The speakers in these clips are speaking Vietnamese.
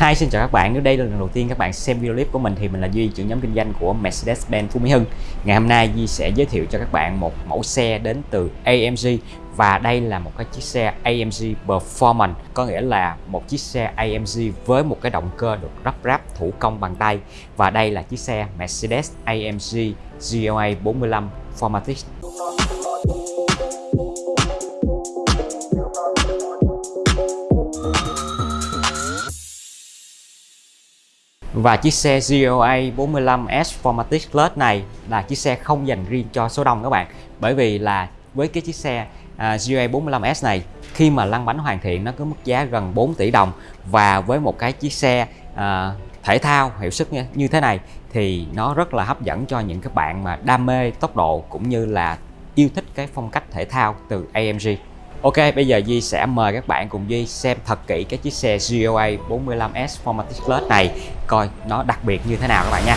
Hi xin chào các bạn, nếu đây là lần đầu tiên các bạn xem video clip của mình thì mình là Duy, trưởng nhóm kinh doanh của Mercedes-Benz Phú Mỹ Hưng. Ngày hôm nay Duy sẽ giới thiệu cho các bạn một mẫu xe đến từ AMG và đây là một cái chiếc xe AMG Performance, có nghĩa là một chiếc xe AMG với một cái động cơ được lắp ráp thủ công bằng tay và đây là chiếc xe Mercedes AMG GLA 45 Formatic. Và chiếc xe GLA 45S Formatic Plus này là chiếc xe không dành riêng cho số đông các bạn. Bởi vì là với cái chiếc xe à, GLA 45S này khi mà lăn bánh hoàn thiện nó có mức giá gần 4 tỷ đồng. Và với một cái chiếc xe à, thể thao hiệu suất như thế này thì nó rất là hấp dẫn cho những các bạn mà đam mê tốc độ cũng như là yêu thích cái phong cách thể thao từ AMG Ok, bây giờ Duy sẽ mời các bạn cùng Duy xem thật kỹ cái chiếc xe GOA 45S Formatic Plus này coi nó đặc biệt như thế nào các bạn nha.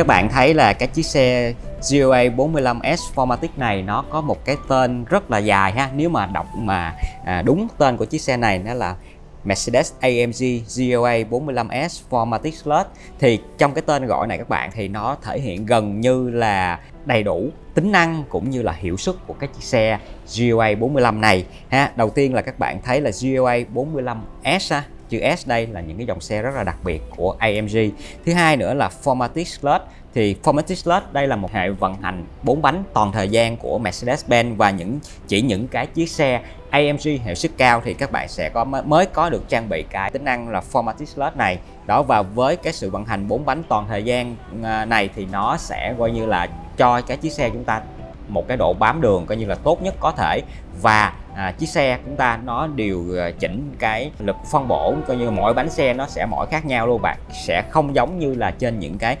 Các bạn thấy là cái chiếc xe GLA 45S Formatic này nó có một cái tên rất là dài ha. Nếu mà đọc mà à, đúng tên của chiếc xe này nó là Mercedes AMG GLA 45S Formatic Plus thì trong cái tên gọi này các bạn thì nó thể hiện gần như là đầy đủ tính năng cũng như là hiệu suất của cái chiếc xe GLA 45 này ha. Đầu tiên là các bạn thấy là GLA 45S ha chữ S đây là những cái dòng xe rất là đặc biệt của AMG thứ hai nữa là Formatic Plus thì Formatic Plus đây là một hệ vận hành 4 bánh toàn thời gian của Mercedes-Benz và những, chỉ những cái chiếc xe AMG hiệu suất cao thì các bạn sẽ có, mới có được trang bị cái tính năng là Formatic Plus này. Đó, và với cái sự vận hành 4 bánh toàn thời gian à, này thì nó sẽ coi như là cho cái chiếc xe chúng ta một cái độ bám đường coi như là tốt nhất có thể. Và à, chiếc xe chúng ta nó điều à, chỉnh cái lực phân bổ coi như mỗi bánh xe nó sẽ mỗi khác nhau luôn bạn. Sẽ không giống như là trên những cái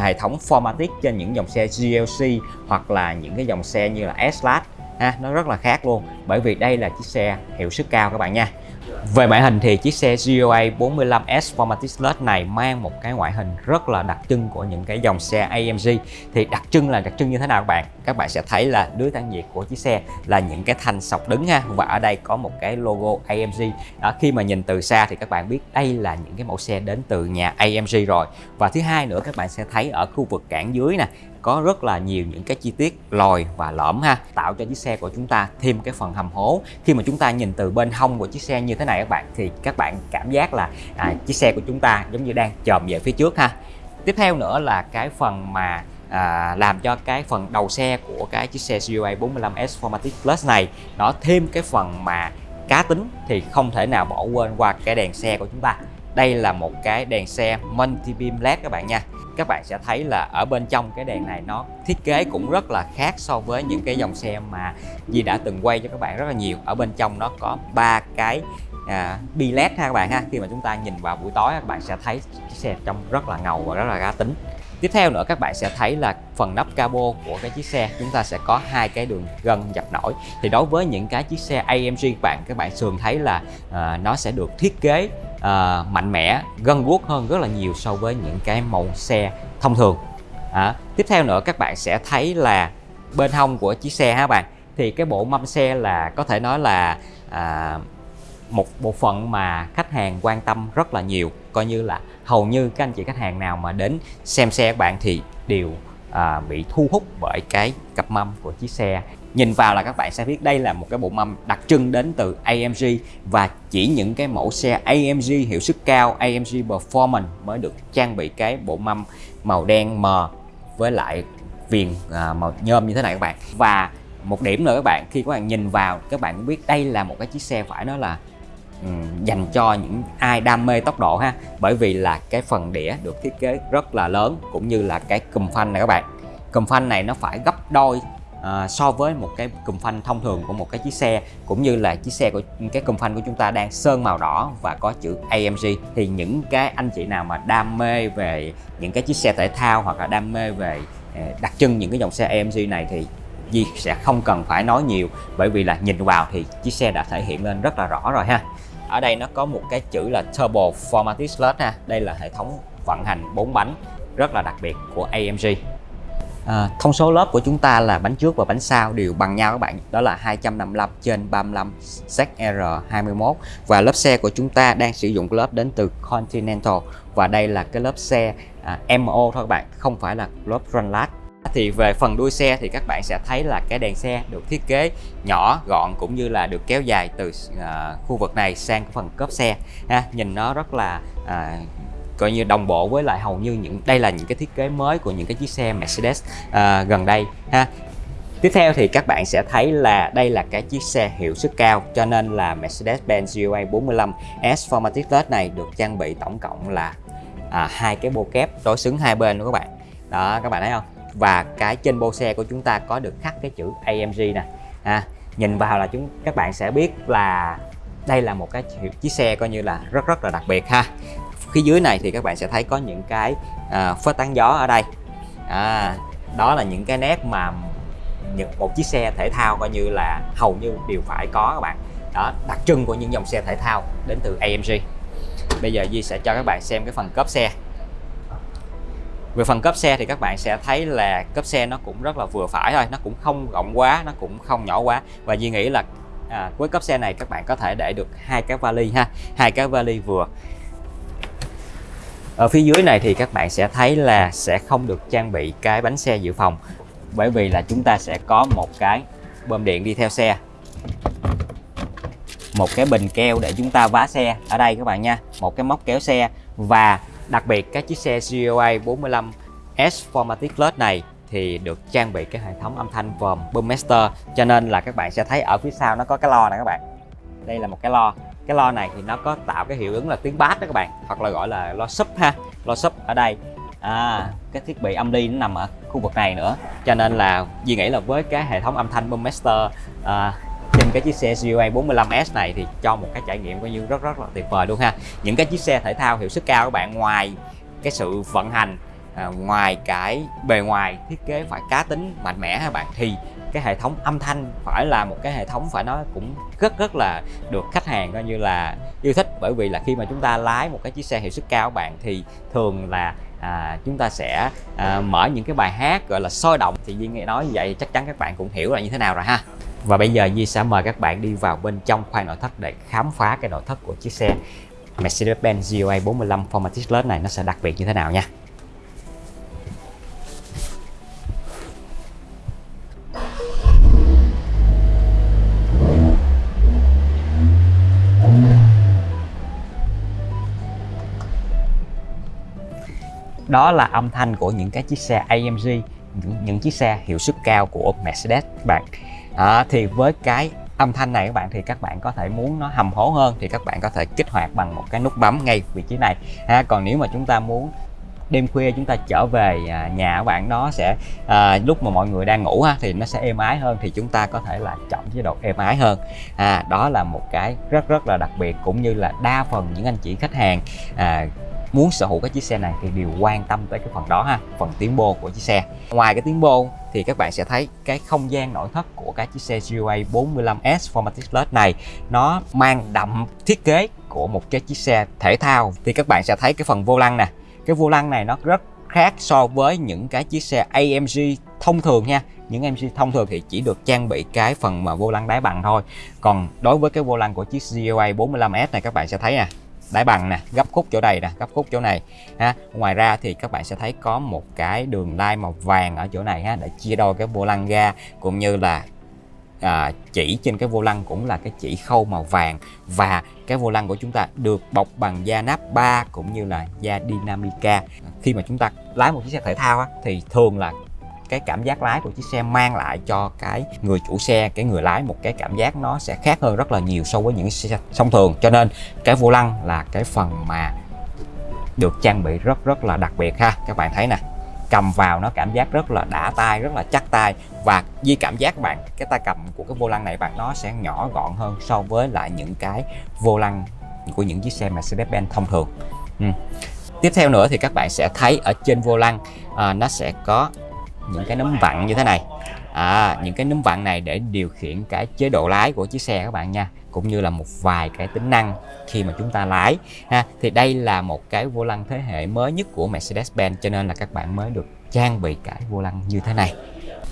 hệ thống Formatic trên những dòng xe GLC hoặc là những cái dòng xe như là S-Class ha nó rất là khác luôn. Bởi vì đây là chiếc xe hiệu suất cao các bạn nha về ngoại hình thì chiếc xe GLA 45S Formatic Plus này mang một cái ngoại hình rất là đặc trưng của những cái dòng xe AMG thì đặc trưng là đặc trưng như thế nào các bạn? Các bạn sẽ thấy là lưới tản nhiệt của chiếc xe là những cái thanh sọc đứng ha. Và ở đây có một cái logo AMG đó, khi mà nhìn từ xa thì các bạn biết đây là những cái mẫu xe đến từ nhà AMG rồi. Và thứ hai nữa các bạn sẽ thấy ở khu vực cản dưới nè có rất là nhiều những cái chi tiết lồi và lõm ha tạo cho chiếc xe của chúng ta thêm cái phần hầm hố. Khi mà chúng ta nhìn từ bên hông của chiếc xe như thế này các bạn thì các bạn cảm giác là à, chiếc xe của chúng ta giống như đang chồm về phía trước ha. Tiếp theo nữa là cái phần mà à, làm cho cái phần đầu xe của cái chiếc xe CUA 45S Formatic Plus này nó thêm cái phần mà cá tính thì không thể nào bỏ quên qua cái đèn xe của chúng ta. Đây là một cái đèn xe multi beam led các bạn nha các bạn sẽ thấy là ở bên trong cái đèn này nó thiết kế cũng rất là khác so với những cái dòng xe mà Di đã từng quay cho các bạn rất là nhiều. Ở bên trong nó có ba cái à, bi led ha các bạn ha. Khi mà chúng ta nhìn vào buổi tối các bạn sẽ thấy chiếc xe trông rất là ngầu và rất là cá tính tiếp theo nữa các bạn sẽ thấy là phần nắp cabo của cái chiếc xe chúng ta sẽ có hai cái đường gân dập nổi. Thì đối với những cái chiếc xe AMG các bạn các bạn thường thấy là à, nó sẽ được thiết kế à, mạnh mẽ gân guốc hơn rất là nhiều so với những cái màu xe thông thường. À, tiếp theo nữa các bạn sẽ thấy là bên hông của chiếc xe ha bạn. Thì cái bộ mâm xe là có thể nói là à, một bộ phận mà khách hàng quan tâm rất là nhiều. Coi như là hầu như các anh chị khách hàng nào mà đến xem xe bạn thì đều à, bị thu hút bởi cái cặp mâm của chiếc xe. Nhìn vào là các bạn sẽ biết đây là một cái bộ mâm đặc trưng đến từ AMG và chỉ những cái mẫu xe AMG hiệu suất cao AMG Performance mới được trang bị cái bộ mâm màu đen mờ với lại viền à, màu nhôm như thế này các bạn. Và một điểm nữa các bạn khi các bạn nhìn vào các bạn cũng biết đây là một cái chiếc xe phải nói là dành cho những ai đam mê tốc độ ha. Bởi vì là cái phần đĩa được thiết kế rất là lớn cũng như là cái cùm phanh này các bạn. Cùm phanh này nó phải gấp đôi à, so với một cái cùm phanh thông thường của một cái chiếc xe cũng như là chiếc xe của cái cùm phanh của chúng ta đang sơn màu đỏ và có chữ AMG thì những cái anh chị nào mà đam mê về những cái chiếc xe thể thao hoặc là đam mê về ờ, đặc trưng những cái dòng xe AMG này thì Di sẽ không cần phải nói nhiều. Bởi vì là nhìn vào thì chiếc xe đã thể hiện lên rất là rõ rồi ha ở đây nó có một cái chữ là Turbo Formatic Slot ha. Đây là hệ thống vận hành 4 bánh rất là đặc biệt của AMG À, thông số lớp của chúng ta là bánh trước và bánh sau đều bằng nhau các bạn. Đó là 255 trên 35 ZR21 và lớp xe của chúng ta đang sử dụng lớp đến từ Continental. Và đây là cái lớp xe à, MO thôi các bạn không phải là lớp Runlat thì về phần đuôi xe thì các bạn sẽ thấy là cái đèn xe được thiết kế nhỏ gọn cũng như là được kéo dài từ uh, khu vực này sang phần cốp xe ha. Nhìn nó rất là uh, coi như đồng bộ với lại hầu như những đây là những cái thiết kế mới của những cái chiếc xe Mercedes uh, gần đây ha. Tiếp theo thì các bạn sẽ thấy là đây là cái chiếc xe hiệu suất cao cho nên là Mercedes-Benz GLA 45 S Formatic Plus này được trang bị tổng cộng là à, hai cái bô kép đối xứng hai bên đó các bạn. Đó các bạn thấy không? Và cái trên bô xe của chúng ta có được khắc cái chữ AMG nè. À, nhìn vào là chúng các bạn sẽ biết là đây là một cái chiếc xe coi như là rất rất là đặc biệt ha. Phía dưới này thì các bạn sẽ thấy có những cái à, phớt tán gió ở đây. À, đó là những cái nét mà những một chiếc xe thể thao coi như là hầu như đều phải có các bạn. Đó đặc trưng của những dòng xe thể thao đến từ AMG bây giờ Di sẽ cho các bạn xem cái phần cốp xe về phần cấp xe thì các bạn sẽ thấy là cấp xe nó cũng rất là vừa phải thôi nó cũng không rộng quá nó cũng không nhỏ quá. Và Duy nghĩ là à, với cấp xe này các bạn có thể để được hai cái vali ha hai cái vali vừa. Ở phía dưới này thì các bạn sẽ thấy là sẽ không được trang bị cái bánh xe dự phòng bởi vì là chúng ta sẽ có một cái bơm điện đi theo xe. Một cái bình keo để chúng ta vá xe ở đây các bạn nha một cái móc kéo xe và đặc biệt các chiếc xe GLA 45 S Formatic Plus này thì được trang bị cái hệ thống âm thanh vòm Boommaster cho nên là các bạn sẽ thấy ở phía sau nó có cái lo này các bạn. Đây là một cái lo. Cái lo này thì nó có tạo cái hiệu ứng là tiếng bass đó các bạn hoặc là gọi là lo sub ha. Lo sub ở đây. À, cái thiết bị âm ly nó nằm ở khu vực này nữa. Cho nên là Duy nghĩ là với cái hệ thống âm thanh Boommaster à, cái chiếc xe CUA 45S này thì cho một cái trải nghiệm coi như rất rất là tuyệt vời luôn ha. Những cái chiếc xe thể thao hiệu suất cao các bạn ngoài cái sự vận hành à, ngoài cái bề ngoài thiết kế phải cá tính mạnh mẽ các bạn thì cái hệ thống âm thanh phải là một cái hệ thống phải nói cũng rất rất là được khách hàng coi như là yêu thích. Bởi vì là khi mà chúng ta lái một cái chiếc xe hiệu suất cao các bạn thì thường là à, chúng ta sẽ à, mở những cái bài hát gọi là sôi động. Thì Duy nghe nói như vậy chắc chắn các bạn cũng hiểu là như thế nào rồi ha và bây giờ Di sẽ mời các bạn đi vào bên trong khoang nội thất để khám phá cái nội thất của chiếc xe Mercedes-Benz GLA 45 Formatic Plus này nó sẽ đặc biệt như thế nào nha. Đó là âm thanh của những cái chiếc xe AMG những, những chiếc xe hiệu suất cao của Mercedes các bạn à, thì với cái âm thanh này các bạn thì các bạn có thể muốn nó hầm hố hơn thì các bạn có thể kích hoạt bằng một cái nút bấm ngay vị trí này. Ha còn nếu mà chúng ta muốn đêm khuya chúng ta trở về à, nhà các bạn nó sẽ à, lúc mà mọi người đang ngủ ha thì nó sẽ êm ái hơn thì chúng ta có thể là chọn chế độ êm ái hơn. À, đó là một cái rất rất là đặc biệt cũng như là đa phần những anh chị khách hàng à, muốn sở hữu cái chiếc xe này thì đều quan tâm tới cái phần đó ha, phần tiếng bộ của chiếc xe. Ngoài cái tiếng bộ thì các bạn sẽ thấy cái không gian nội thất của cái chiếc xe GLA 45S Formatic Plus này, nó mang đậm thiết kế của một cái chiếc xe thể thao. Thì các bạn sẽ thấy cái phần vô lăng nè, cái vô lăng này nó rất khác so với những cái chiếc xe AMG thông thường nha. Những AMG thông thường thì chỉ được trang bị cái phần mà vô lăng đáy bằng thôi. Còn đối với cái vô lăng của chiếc GLA 45S này các bạn sẽ thấy nè đáy bằng nè gấp khúc chỗ đây nè gấp khúc chỗ này ha. Ngoài ra thì các bạn sẽ thấy có một cái đường line màu vàng ở chỗ này ha để chia đôi cái vô lăng ra cũng như là à, chỉ trên cái vô lăng cũng là cái chỉ khâu màu vàng. Và cái vô lăng của chúng ta được bọc bằng da nắp 3 cũng như là da Dynamica. Khi mà chúng ta lái một chiếc xe thể thao á, thì thường là cái cảm giác lái của chiếc xe mang lại cho cái người chủ xe cái người lái một cái cảm giác nó sẽ khác hơn rất là nhiều so với những xe thông thường. Cho nên cái vô lăng là cái phần mà được trang bị rất rất là đặc biệt ha. Các bạn thấy nè cầm vào nó cảm giác rất là đã tay rất là chắc tay và Di cảm giác bạn cái tay cầm của cái vô lăng này bạn nó sẽ nhỏ gọn hơn so với lại những cái vô lăng của những chiếc xe Mercedes-Benz thông thường. Ừ. tiếp theo nữa thì các bạn sẽ thấy ở trên vô lăng à, nó sẽ có những cái nấm vặn như thế này. À, những cái nấm vặn này để điều khiển cái chế độ lái của chiếc xe các bạn nha cũng như là một vài cái tính năng khi mà chúng ta lái ha. Thì đây là một cái vô lăng thế hệ mới nhất của Mercedes-Benz cho nên là các bạn mới được trang bị cái vô lăng như thế này.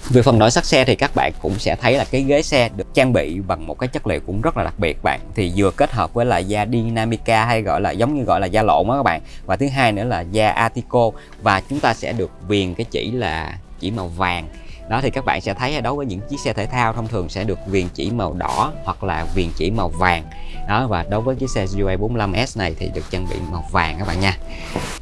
Về phần nội sắc xe thì các bạn cũng sẽ thấy là cái ghế xe được trang bị bằng một cái chất liệu cũng rất là đặc biệt bạn. Thì vừa kết hợp với là da Dynamica hay gọi là giống như gọi là da lộn đó các bạn. Và thứ hai nữa là da atico và chúng ta sẽ được viền cái chỉ là chỉ màu vàng. Đó thì các bạn sẽ thấy đối với những chiếc xe thể thao thông thường sẽ được viền chỉ màu đỏ hoặc là viền chỉ màu vàng. Đó và đối với chiếc xe UA 45S này thì được trang bị màu vàng các bạn nha.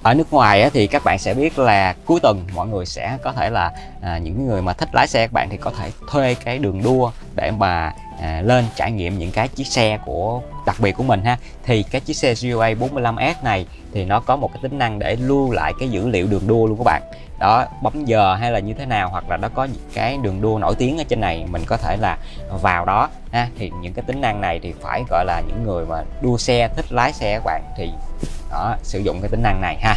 Ở nước ngoài thì các bạn sẽ biết là cuối tuần mọi người sẽ có thể là à, những người mà thích lái xe các bạn thì có thể thuê cái đường đua để mà à, lên trải nghiệm những cái chiếc xe của đặc biệt của mình ha. Thì cái chiếc xe GUA 45S này thì nó có một cái tính năng để lưu lại cái dữ liệu đường đua luôn các bạn. Đó bấm giờ hay là như thế nào hoặc là nó có những cái đường đua nổi tiếng ở trên này mình có thể là vào đó ha. Thì những cái tính năng này thì phải gọi là những người mà đua xe thích lái xe các bạn thì đó sử dụng cái tính năng này ha.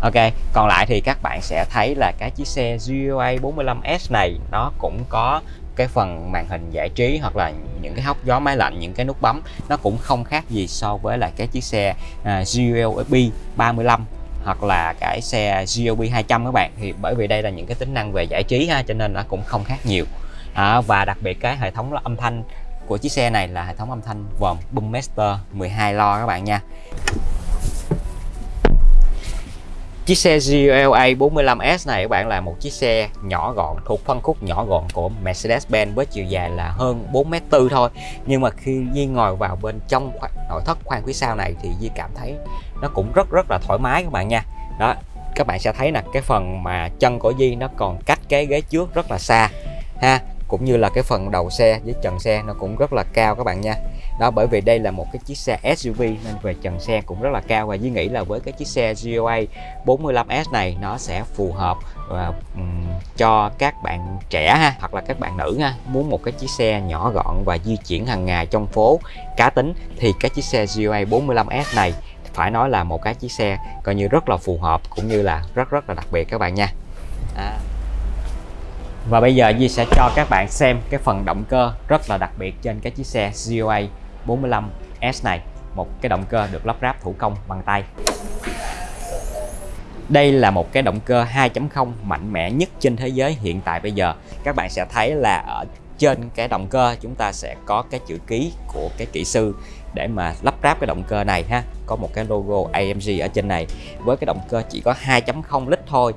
Ok còn lại thì các bạn sẽ thấy là cái chiếc xe GUA 45S này nó cũng có cái phần màn hình giải trí hoặc là những cái hốc gió máy lạnh những cái nút bấm nó cũng không khác gì so với là cái chiếc xe uh, GLB 35 hoặc là cái xe GLB 200 các bạn. Thì bởi vì đây là những cái tính năng về giải trí ha cho nên nó cũng không khác nhiều. À, và đặc biệt cái hệ thống âm thanh của chiếc xe này là hệ thống âm thanh vòm Boommaster 12 lo các bạn nha. Chiếc xe GLA 45S này các bạn là một chiếc xe nhỏ gọn, thuộc phân khúc nhỏ gọn của Mercedes-Benz với chiều dài là hơn 4m4 thôi. Nhưng mà khi Di ngồi vào bên trong nội thất khoang phía sau này thì Di cảm thấy nó cũng rất rất là thoải mái các bạn nha. Đó, các bạn sẽ thấy là cái phần mà chân của Di nó còn cách cái ghế trước rất là xa ha. Cũng như là cái phần đầu xe với trần xe nó cũng rất là cao các bạn nha đó bởi vì đây là một cái chiếc xe SUV nên về trần xe cũng rất là cao và Duy nghĩ là với cái chiếc xe GOA 45S này nó sẽ phù hợp ờ, và um, cho các bạn trẻ ha hoặc là các bạn nữ ha muốn một cái chiếc xe nhỏ gọn và di chuyển hàng ngày trong phố cá tính thì cái chiếc xe GOA 45S này phải nói là một cái chiếc xe coi như rất là phù hợp cũng như là rất rất là đặc biệt các bạn nha à. Và bây giờ Di sẽ cho các bạn xem cái phần động cơ rất là đặc biệt trên cái chiếc xe GOA 45S này, một cái động cơ được lắp ráp thủ công bằng tay. Đây là một cái động cơ 2.0 mạnh mẽ nhất trên thế giới hiện tại bây giờ. Các bạn sẽ thấy là ở trên cái động cơ chúng ta sẽ có cái chữ ký của cái kỹ sư để mà lắp ráp cái động cơ này ha. Có một cái logo AMG ở trên này. Với cái động cơ chỉ có 2.0 lít thôi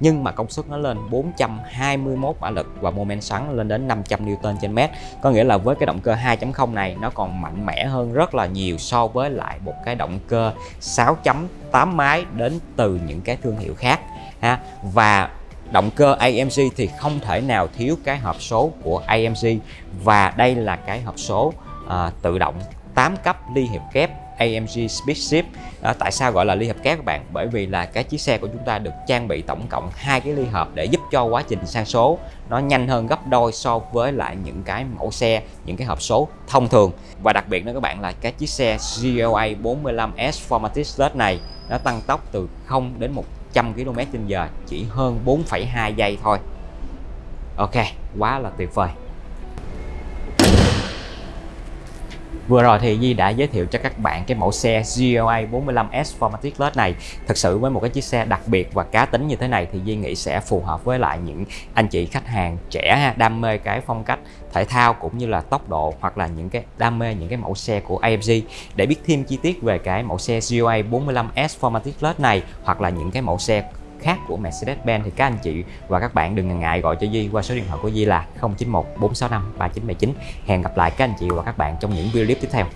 nhưng mà công suất nó lên 421 mã lực và mô men xoắn lên đến 500 Newton trên mét. Có nghĩa là với cái động cơ 2.0 này nó còn mạnh mẽ hơn rất là nhiều so với lại một cái động cơ 6.8 máy đến từ những cái thương hiệu khác ha. Và động cơ AMG thì không thể nào thiếu cái hộp số của AMG và đây là cái hộp số uh, tự động 8 cấp ly hiệp kép. AMG Speedship à, tại sao gọi là ly hợp kép các bạn? Bởi vì là cái chiếc xe của chúng ta được trang bị tổng cộng hai cái ly hợp để giúp cho quá trình sang số nó nhanh hơn gấp đôi so với lại những cái mẫu xe những cái hộp số thông thường. Và đặc biệt nữa các bạn là cái chiếc xe GLA 45S Formatic Plus này nó tăng tốc từ 0 đến 100 km h chỉ hơn 4,2 giây thôi. Ok quá là tuyệt vời. Vừa rồi thì Di đã giới thiệu cho các bạn cái mẫu xe GLA 45S Formatic Plus này. Thực sự với một cái chiếc xe đặc biệt và cá tính như thế này thì Di nghĩ sẽ phù hợp với lại những anh chị khách hàng trẻ đam mê cái phong cách thể thao cũng như là tốc độ hoặc là những cái đam mê những cái mẫu xe của AMG để biết thêm chi tiết về cái mẫu xe GLA 45S Formatic Plus này hoặc là những cái mẫu xe khác của Mercedes-Benz thì các anh chị và các bạn đừng ngần ngại gọi cho Di qua số điện thoại của Di là 091 465 3979. Hẹn gặp lại các anh chị và các bạn trong những video clip tiếp theo.